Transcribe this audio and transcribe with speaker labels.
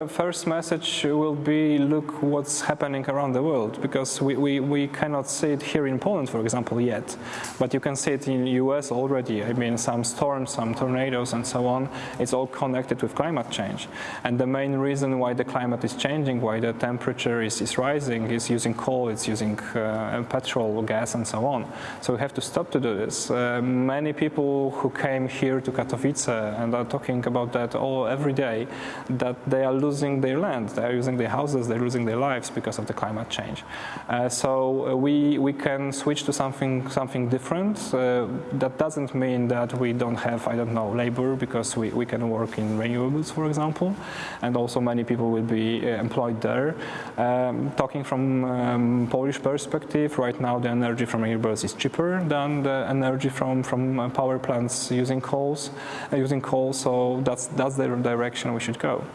Speaker 1: The first message will be look what's happening around the world because we, we, we cannot see it here in Poland, for example, yet. But you can see it in the US already. I mean, some storms, some tornadoes, and so on. It's all connected with climate change. And the main reason why the climate is changing, why the temperature is, is rising, is using coal, it's using uh, petrol, gas, and so on. So we have to stop to do this. Uh, many people who came here to Katowice and are talking about that all every day, that they are losing their land, they're losing their houses, they're losing their lives because of the climate change. Uh, so uh, we, we can switch to something, something different. Uh, that doesn't mean that we don't have, I don't know, labor because we, we can work in renewables, for example, and also many people will be uh, employed there. Um, talking from um, Polish perspective, right now the energy from renewables is cheaper than the energy from, from uh, power plants using coals, uh, using coal, so that's, that's the direction we should go.